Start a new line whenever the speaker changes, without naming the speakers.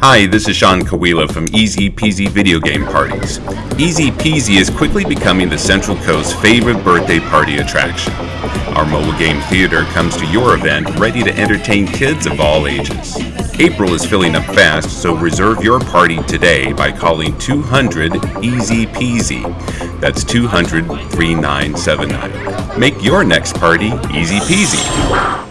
Hi, this is Sean Kawila from Easy Peasy Video Game Parties. Easy Peasy is quickly becoming the Central Coast's favorite birthday party attraction. Our mobile game theater comes to your event ready to entertain kids of all ages. April is filling up fast, so reserve your party today by calling 200 Easy Peasy. That's 200 3979. Make your next party easy peasy.